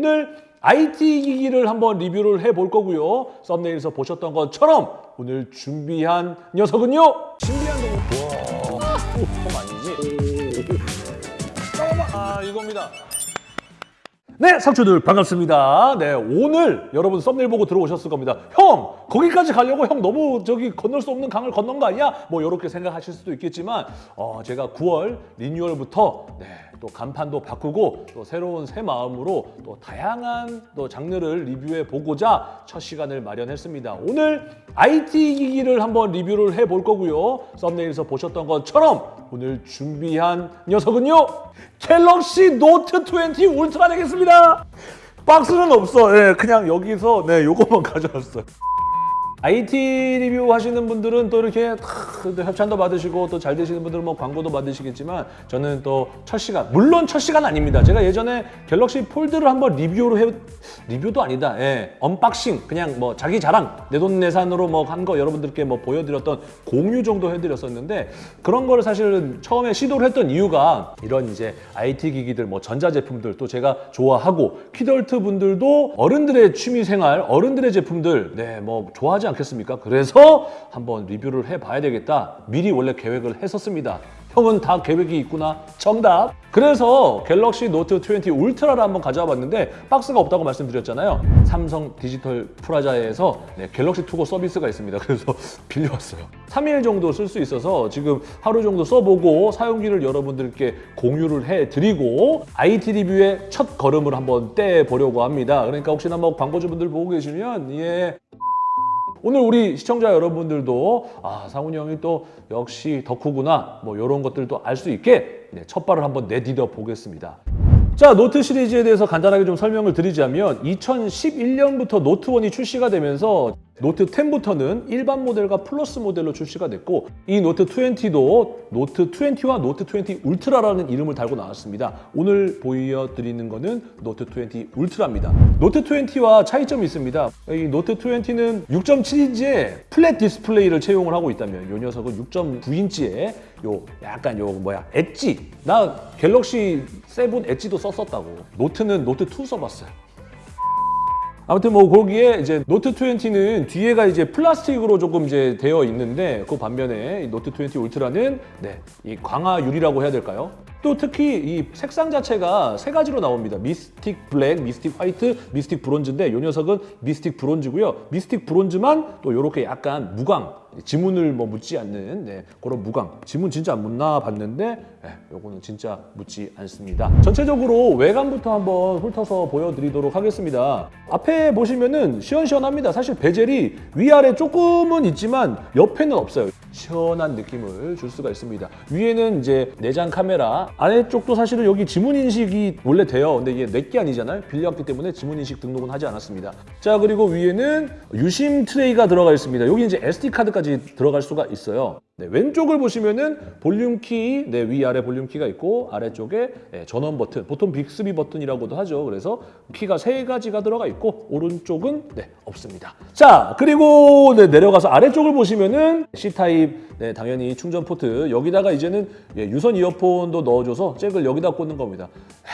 오늘 IT 기기를 한번 리뷰를 해볼 거고요. 썸네일에서 보셨던 것처럼 오늘 준비한 녀석은요. 신비한 동물. 와, 형 아니지? 아, 이겁니다. 네, 상추들 반갑습니다. 네, 오늘 여러분 썸네일 보고 들어오셨을 겁니다. 형, 거기까지 가려고 형 너무 저기 건널 수 없는 강을 건넌 거 아니야? 뭐 이렇게 생각하실 수도 있겠지만 어, 제가 9월 리뉴얼부터 네, 또 간판도 바꾸고 또 새로운 새 마음으로 또 다양한 또 장르를 리뷰해 보고자 첫 시간을 마련했습니다. 오늘 IT 기기를 한번 리뷰를 해 볼 거고요. 썸네일에서 보셨던 것처럼 오늘 준비한 녀석은요. 갤럭시 노트 20 울트라 되겠습니다. 박스는 없어. 예, 그냥 여기서 네, 요것만 가져왔어요. IT 리뷰 하시는 분들은 또 이렇게 탁 협찬도 받으시고 또 잘 되시는 분들은 뭐 광고도 받으시겠지만 저는 또 첫 시간 물론 첫 시간 아닙니다. 제가 예전에 갤럭시 폴드를 한번 리뷰로 해 리뷰도 아니다. 예, unboxing 그냥 뭐 자기 자랑 내돈내산으로 뭐 한 거 여러분들께 뭐 보여드렸던 공유 정도 해드렸었는데 그런 거를 사실은 처음에 시도를 했던 이유가 이런 이제 IT 기기들 뭐 전자제품들 또 제가 좋아하고 키덜트 분들도 어른들의 취미생활 어른들의 제품들 네뭐 좋아하지 않겠습니까? 그래서 한번 리뷰를 해봐야 되겠다. 미리 원래 계획을 했었습니다. 형은 다 계획이 있구나. 정답. 그래서 갤럭시 노트 20 울트라를 한번 가져와 봤는데 박스가 없다고 말씀드렸잖아요. 삼성 디지털 프라자에서 네, 갤럭시 To Go 서비스가 있습니다. 그래서 빌려왔어요. 3일 정도 쓸 수 있어서 지금 하루 정도 써보고 사용기를 여러분들께 공유를 해드리고 IT 리뷰의 첫 걸음을 한번 떼보려고 합니다. 그러니까 혹시나 뭐 광고주분들 보고 계시면 예 오늘 우리 시청자 여러분들도 아 상훈이 형이 또 역시 덕후구나 뭐 이런 것들도 알 수 있게 네, 첫 발을 한번 내디뎌 보겠습니다. 자 노트 시리즈에 대해서 간단하게 좀 설명을 드리자면 2011년부터 노트 1이 출시가 되면서 노트 10부터는 일반 모델과 플러스 모델로 출시가 됐고 이 노트 20도 노트 20와 노트 20 울트라라는 이름을 달고 나왔습니다. 오늘 보여드리는 거는 노트 20 울트라입니다. 노트 20와 차이점이 있습니다. 이 노트 20는 6.7인치의 flat 디스플레이를 채용을 하고 있다면 이 녀석은 6.9인치의 요 약간 요 뭐야 엣지 나 갤럭시 7 edge도 썼었다고 노트는 노트 2 써봤어요. 아무튼 뭐 거기에 이제 노트 20는 뒤에가 이제 플라스틱으로 조금 이제 되어 있는데 그 반면에 이 노트 20 울트라는 네, 이 강화 유리라고 해야 될까요? 또 특히 이 색상 자체가 세 가지로 나옵니다. Mystic Black, Mystic White, Mystic Bronze인데 이 녀석은 Mystic Bronze고요. Mystic Bronze만 또 이렇게 약간 무광, 지문을 뭐 묻지 않는 네, 그런 무광. 지문 진짜 안 묻나 봤는데 네, 요거는 진짜 묻지 않습니다. 전체적으로 외관부터 한번 훑어서 보여드리도록 하겠습니다. 앞에 보시면은 시원시원합니다. 사실 베젤이 위아래 조금은 있지만 옆에는 없어요. 시원한 느낌을 줄 수가 있습니다. 위에는 이제 내장 카메라, 아래쪽도 사실은 여기 지문 인식이 원래 돼요. 근데 이게 내게 아니잖아요. 빌려왔기 때문에 지문 인식 등록은 하지 않았습니다. 자 그리고 위에는 유심 트레이가 들어가 있습니다. 여기 이제 SD 카드 들어갈 수가 있어요. 네, 왼쪽을 보시면은 볼륨 키, 네, 위아래 볼륨 키가 있고 아래쪽에 네, 전원 버튼, 보통 빅스비 버튼이라고도 하죠. 그래서 키가 세 가지가 들어가 있고 오른쪽은 네, 없습니다. 자, 그리고 네, 내려가서 아래쪽을 보시면은 C타입 네, 당연히 충전 포트 여기다가 이제는 예, 유선 이어폰도 넣어줘서 잭을 여기다 꽂는 겁니다.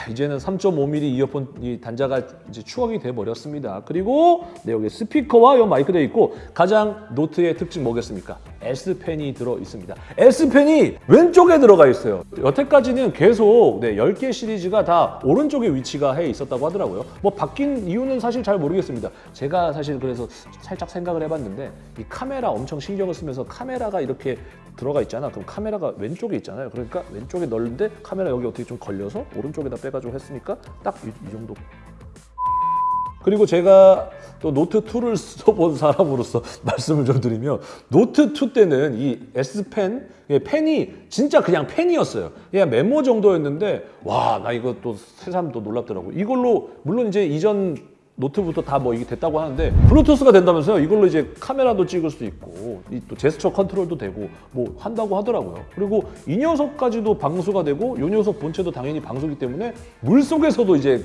이제는 3.5mm 이어폰 이 단자가 이제 추억이 돼 버렸습니다. 그리고 네, 여기 스피커와 이 마이크 돼 있고 가장 노트의 특징 뭐겠습니까? S 펜이 들어 있습니다. S 펜이 왼쪽에 들어가 있어요. 여태까지는 계속 네, 10개 시리즈가 다 오른쪽에 위치가 해 있었다고 하더라고요. 뭐 바뀐 이유는 사실 잘 모르겠습니다. 제가 사실 그래서 살짝 생각을 해봤는데 이 카메라 엄청 신경을 쓰면서 카메라가 이렇게 들어가 있잖아. 그럼 카메라가 왼쪽에 있잖아요. 그러니까 왼쪽에 넓은데 카메라 여기 어떻게 좀 걸려서 오른쪽에다 빼가지고 했으니까 딱이 정도 그리고 제가 또 노트2를 써본 사람으로서 말씀을 좀 드리면 노트2 때는 이 S펜, 펜이 진짜 그냥 펜이었어요. 그냥 메모 정도였는데 와, 나 이거 또 새삼 또 놀랍더라고. 이걸로 물론 이제 이전 노트부터 다 뭐 이게 됐다고 하는데 블루투스가 된다면서요. 이걸로 이제 카메라도 찍을 수 있고 이또 제스처 컨트롤도 되고 뭐 한다고 하더라고요. 그리고 이 녀석까지도 방수가 되고 이 녀석 본체도 당연히 방수기 때문에 물속에서도 이제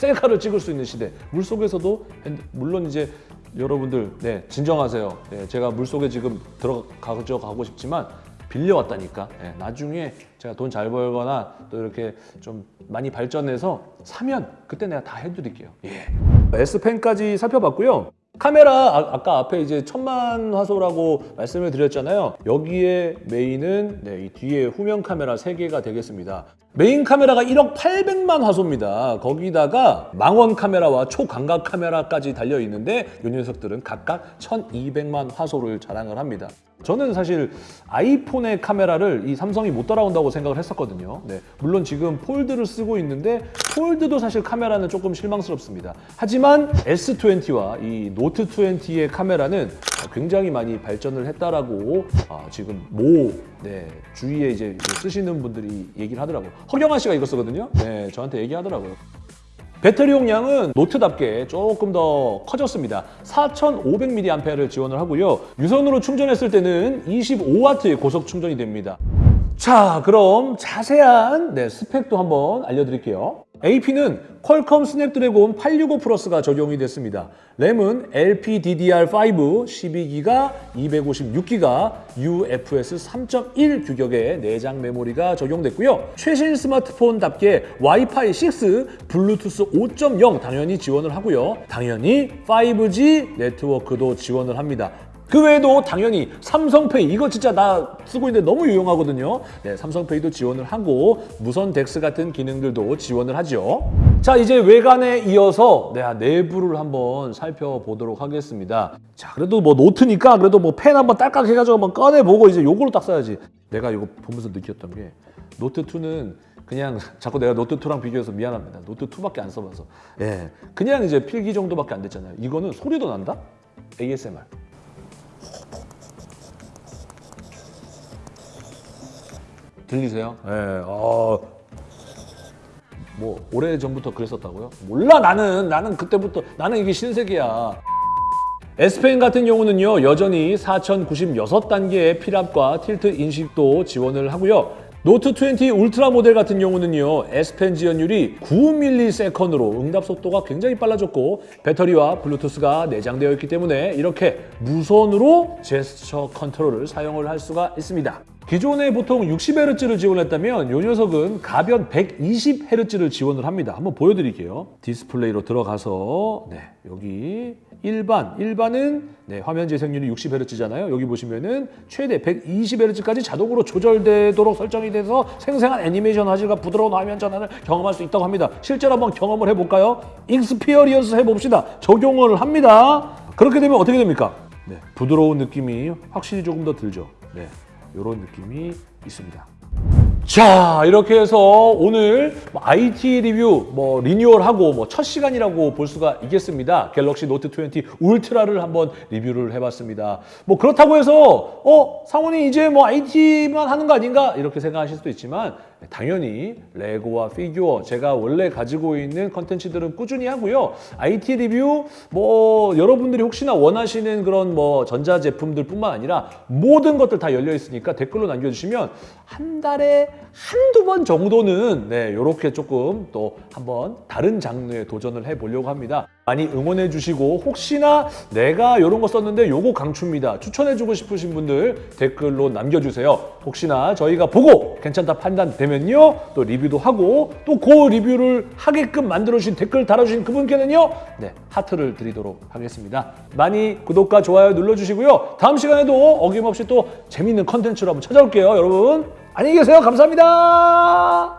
셀카를 찍을 수 있는 시대. 물속에서도 물론 이제 여러분들 네 진정하세요. 네, 제가 물속에 지금 들어가죠 가고 싶지만 빌려왔다니까. 예, 나중에 제가 돈 잘 벌거나 또 이렇게 좀 많이 발전해서 사면 그때 내가 다 해드릴게요. 예. S펜까지 살펴봤고요. 카메라 아, 까 앞에 이제 천만 화소라고 말씀을 드렸잖아요. 여기에 메인은 네, 이 뒤에 후면 카메라 3개가 되겠습니다. 메인 카메라가 1억 800만 화소입니다. 거기다가 망원 카메라와 초광각 카메라까지 달려 있는데 이 녀석들은 각각 1200만 화소를 자랑을 합니다. 저는 사실 아이폰의 카메라를 이 삼성이 못 따라온다고 생각을 했었거든요. 네, 물론 지금 폴드를 쓰고 있는데 폴드도 사실 카메라는 조금 실망스럽습니다. 하지만 S20와 이 노트 20의 카메라는 굉장히 많이 발전을 했다라고 아, 지금 모 네, 주위에 이제 쓰시는 분들이 얘기를 하더라고요. 허경환 씨가 이거 쓰거든요. 네, 저한테 얘기하더라고요. 배터리 용량은 노트답게 조금 더 커졌습니다. 4,500mAh를 지원을 하고요. 유선으로 충전했을 때는 25W의 고속 충전이 됩니다. 자, 그럼 자세한 네, 스펙도 한번 알려드릴게요. AP는 퀄컴 스냅드래곤 865 플러스가 적용이 됐습니다. 램은 LPDDR5 12기가 256기가 UFS 3.1 규격의 내장 메모리가 적용됐고요. 최신 스마트폰답게 와이파이 6, 블루투스 5.0 당연히 지원을 하고요. 당연히 5G 네트워크도 지원을 합니다. 그 외에도 당연히 삼성페이 이거 진짜 나 쓰고 있는데 너무 유용하거든요. 네, 삼성페이도 지원을 하고 무선 DeX 같은 기능들도 지원을 하죠. 자 이제 외관에 이어서 네, 내부를 한번 살펴보도록 하겠습니다. 자 그래도 뭐 노트니까 그래도 뭐 펜 한번 딸깍 해가지고 한번 꺼내보고 이제 요걸로 딱 써야지. 내가 이거 보면서 느꼈던 게 노트 2는 그냥 자꾸 내가 노트 2랑 비교해서 미안합니다. 노트 2밖에 안 써봐서. 예, 그냥 이제 필기 정도밖에 안 됐잖아요. 이거는 소리도 난다? ASMR. 들리세요? 예, 어, 뭐 오래 전부터 그랬었다고요? 몰라 나는 나는 그때부터 나는 이게 신세계야. S펜 같은 경우는요 여전히 4096단계의 필압과 tilt 인식도 지원을 하고요. 노트 20 울트라 모델 같은 경우는요 S펜 지연율이 9ms으로 응답 속도가 굉장히 빨라졌고 배터리와 블루투스가 내장되어 있기 때문에 이렇게 무선으로 제스처 컨트롤을 사용을 할 수가 있습니다. 기존에 보통 60Hz를 지원했다면 이 녀석은 가변 120Hz를 지원을 합니다. 한번 보여드릴게요. 디스플레이로 들어가서 네, 여기 일반, 일반은 네, 화면 재생률이 60Hz잖아요. 여기 보시면은 최대 120Hz까지 자동으로 조절되도록 설정이 돼서 생생한 애니메이션 화질과 부드러운 화면 전환을 경험할 수 있다고 합니다. 실제로 한번 경험을 해볼까요? experience 해봅시다. 적용을 합니다. 그렇게 되면 어떻게 됩니까? 네, 부드러운 느낌이 확실히 조금 더 들죠. 네, 이런 느낌이 있습니다. 자 이렇게 해서 오늘 뭐 IT 리뷰 뭐 리뉴얼하고 뭐 첫 시간이라고 볼 수가 있겠습니다. 갤럭시 노트 20 울트라를 한번 리뷰를 해봤습니다. 뭐 그렇다고 해서 어 상훈이 이제 뭐 IT만 하는 거 아닌가 이렇게 생각하실 수도 있지만 당연히 레고와 피규어 제가 원래 가지고 있는 컨텐츠들은 꾸준히 하고요. IT 리뷰 뭐 여러분들이 혹시나 원하시는 그런 뭐 전자 제품들뿐만 아니라 모든 것들 다 열려 있으니까 댓글로 남겨주시면 한 달에 한두 번 정도는 네 이렇게 조금 또 한번 다른 장르에 도전을 해보려고 합니다. 많이 응원해 주시고 혹시나 내가 이런 거 썼는데 요거 강추입니다. 추천해 주고 싶으신 분들 댓글로 남겨주세요. 혹시나 저희가 보고 괜찮다 판단되면요 또 리뷰도 하고 또 그 리뷰를 하게끔 만들어주신 댓글 달아주신 그분께는요 네 하트를 드리도록 하겠습니다. 많이 구독과 좋아요 눌러주시고요. 다음 시간에도 어김없이 또 재밌는 컨텐츠로 한번 찾아올게요 여러분. 안녕히 계세요. 감사합니다.